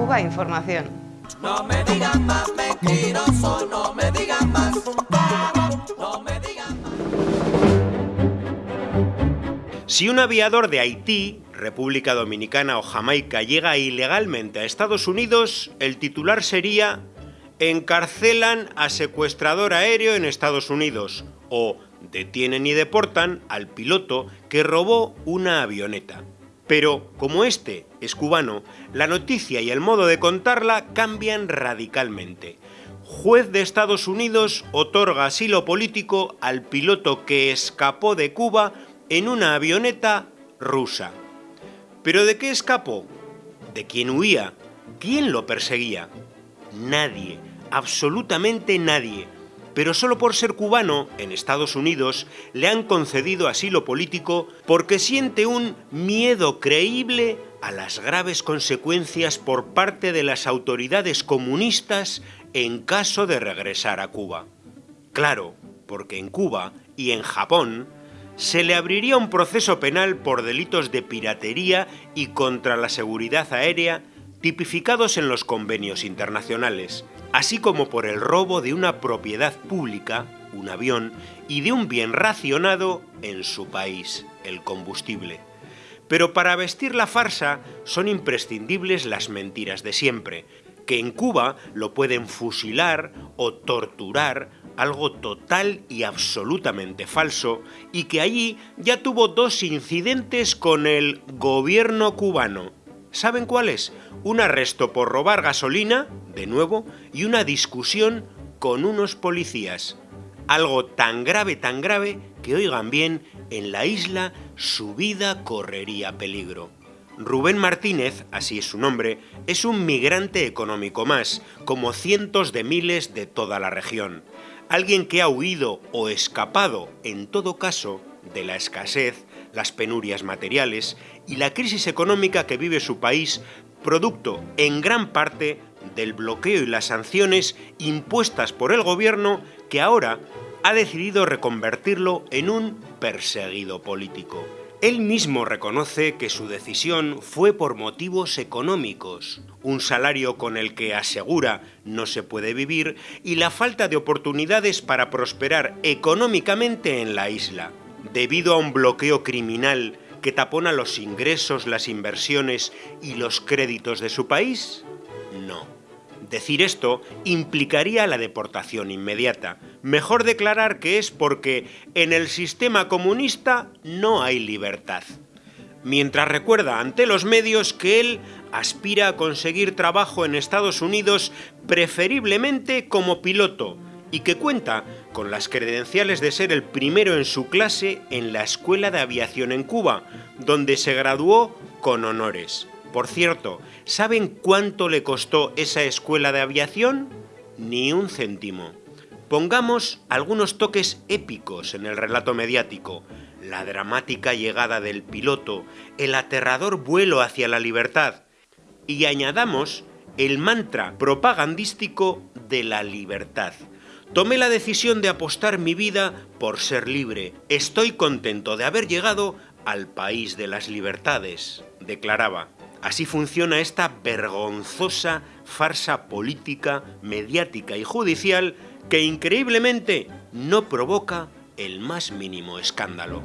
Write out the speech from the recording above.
Cuba Información. No me digan más mentiroso, no me digan más. No me digan más. Si un aviador de Haití, República Dominicana o Jamaica llega ilegalmente a Estados Unidos, el titular sería Encarcelan a secuestrador aéreo en Estados Unidos o detienen y deportan al piloto que robó una avioneta. Pero como este es cubano, la noticia y el modo de contarla cambian radicalmente. Juez de Estados Unidos otorga asilo político al piloto que escapó de Cuba en una avioneta rusa. ¿Pero de qué escapó? ¿De quién huía? ¿Quién lo perseguía? Nadie, absolutamente nadie. Pero solo por ser cubano, en Estados Unidos, le han concedido asilo político porque siente un miedo creíble a las graves consecuencias por parte de las autoridades comunistas en caso de regresar a Cuba. Claro, porque en Cuba y en Japón se le abriría un proceso penal por delitos de piratería y contra la seguridad aérea tipificados en los convenios internacionales, así como por el robo de una propiedad pública, un avión, y de un bien racionado en su país, el combustible. Pero para vestir la farsa son imprescindibles las mentiras de siempre, que en Cuba lo pueden fusilar o torturar, algo total y absolutamente falso, y que allí ya tuvo dos incidentes con el gobierno cubano. ¿Saben cuáles? Un arresto por robar gasolina, de nuevo, y una discusión con unos policías. Algo tan grave, tan grave, que oigan bien, en la isla su vida correría peligro. Rubén Martínez, así es su nombre, es un migrante económico más, como cientos de miles de toda la región. Alguien que ha huido o escapado, en todo caso, de la escasez, las penurias materiales y la crisis económica que vive su país, producto en gran parte del bloqueo y las sanciones impuestas por el gobierno que ahora ha decidido reconvertirlo en un perseguido político. Él mismo reconoce que su decisión fue por motivos económicos, un salario con el que asegura no se puede vivir y la falta de oportunidades para prosperar económicamente en la isla, debido a un bloqueo criminal que tapona los ingresos, las inversiones y los créditos de su país? No. Decir esto implicaría la deportación inmediata. Mejor declarar que es porque en el sistema comunista no hay libertad. Mientras recuerda ante los medios que él aspira a conseguir trabajo en Estados Unidos preferiblemente como piloto y que cuenta con las credenciales de ser el primero en su clase en la Escuela de Aviación en Cuba, donde se graduó con honores. Por cierto, ¿saben cuánto le costó esa escuela de aviación? Ni un céntimo. Pongamos algunos toques épicos en el relato mediático, la dramática llegada del piloto, el aterrador vuelo hacia la libertad, y añadamos el mantra propagandístico de la libertad. Tomé la decisión de apostar mi vida por ser libre. Estoy contento de haber llegado al país de las libertades, declaraba. Así funciona esta vergonzosa farsa política, mediática y judicial que increíblemente no provoca el más mínimo escándalo.